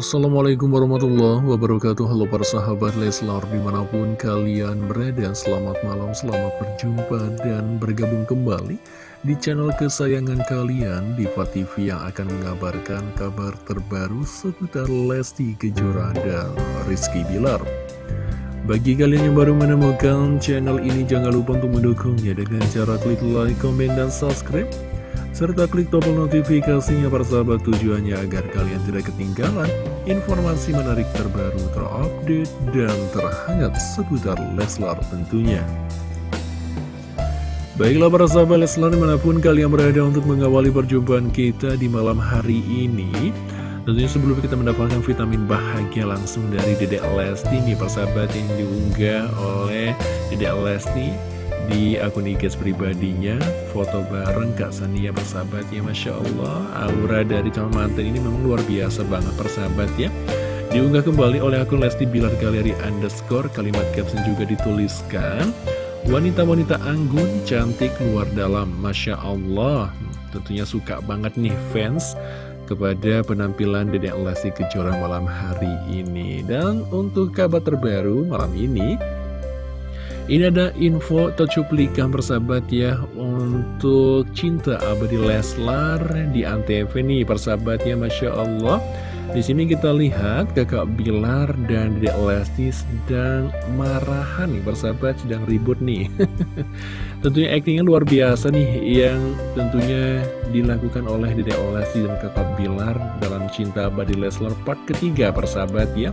Assalamualaikum warahmatullahi wabarakatuh. Halo para sahabat Leslar di mana pun kalian berada Selamat malam, selamat berjumpa dan bergabung kembali Di channel kesayangan kalian Diva TV yang akan mengabarkan kabar terbaru Seputar Lesti Kejora dan Rizky Bilar. Bagi kalian yang baru menemukan channel ini, jangan lupa untuk mendukungnya dengan cara klik like, komen, dan subscribe serta klik tombol notifikasinya para sahabat tujuannya agar kalian tidak ketinggalan informasi menarik terbaru terupdate dan terhangat seputar Leslar tentunya. Baiklah para sahabat Leslar di mana pun kalian berada untuk mengawali perjumpaan kita di malam hari ini Tentunya sebelum kita mendapatkan vitamin bahagia langsung dari Dedek Lesti nih persahabat yang diunggah oleh Dedek Lesti di akun IG pribadinya foto bareng Kak Sania bersahabat ya Masya Allah. Aura dari calon mantan ini memang luar biasa banget persahabat ya. Diunggah kembali oleh akun Lesti Bilar Galeri underscore kalimat caption juga dituliskan. Wanita-wanita anggun cantik luar dalam Masya Allah. Tentunya suka banget nih fans kepada penampilan Dedek Lesti Kejora malam hari ini. Dan untuk kabar terbaru malam ini ini ada info atau cuplikan persahabat ya Untuk cinta abadi Leslar di Antv nih persahabat ya Masya Allah. Di sini kita lihat kakak Bilar dan Dedek Lesti sedang marahan nih persahabat sedang ribut nih. Tentunya aktingnya luar biasa nih yang tentunya dilakukan oleh Dedek Lesti dan kakak Bilar dalam Cinta Abadi Leslar part ketiga persahabat ya.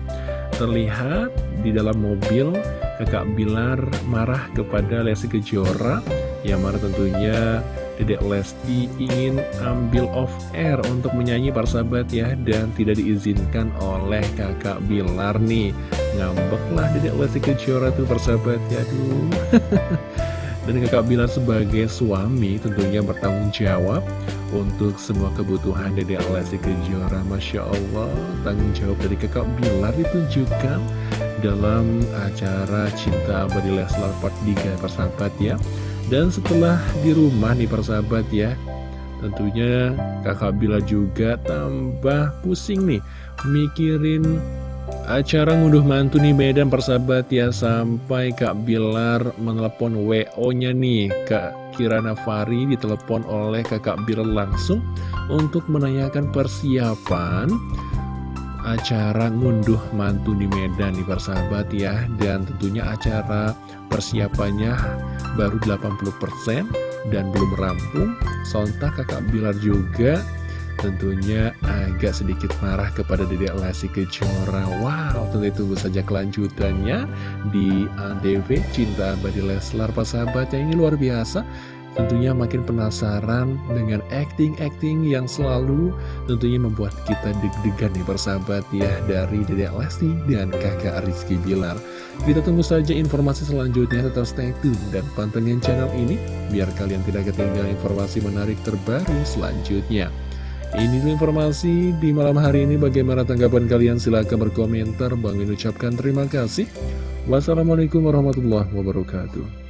Terlihat di dalam mobil kakak Bilar marah kepada Lesti Kejora. Yang mana tentunya. Dedek Lesti ingin ambil off air untuk menyanyi para sahabat ya Dan tidak diizinkan oleh kakak Bilar nih. Ngambeklah Dedek Lesti Kejora tuh para sahabat ya Aduh Dan kakak Bilar sebagai suami tentunya bertanggung jawab untuk semua kebutuhan Dedek Lesti Kejora. Masya Allah tanggung jawab dari kakak Bilar ditunjukkan dalam acara Cinta Abadi Leslar Part 3 persahabat ya. Dan setelah di rumah nih persahabat ya tentunya kakak Bila juga tambah pusing nih mikirin acara ngunduh mantu nih Medan persahabat ya sampai Kak Bilar menelepon WO nya nih Kak Kirana Fari ditelepon oleh kakak Bilar langsung untuk menanyakan persiapan acara ngunduh mantu di Medan nih persahabat ya. Dan tentunya acara persiapannya baru 80% dan belum rampung. Sontak kakak Bilar juga tentunya agak sedikit marah kepada Dedek Lesti Kejora Wow, tentu tunggu saja kelanjutannya di ADV Cinta Abadi Leslar persahabat yang ini luar biasa Tentunya makin penasaran dengan acting-acting yang selalu tentunya membuat kita deg-degan nih persahabat ya dari Dedek Lesti dan kakak Rizky Bilar. Kita tunggu saja informasi selanjutnya tetap stay tune dan pantengin channel ini biar kalian tidak ketinggalan informasi menarik terbaru selanjutnya. Ini informasi di malam hari ini bagaimana tanggapan kalian silahkan berkomentar. Bang ucapkan terima kasih. Wassalamualaikum warahmatullahi wabarakatuh.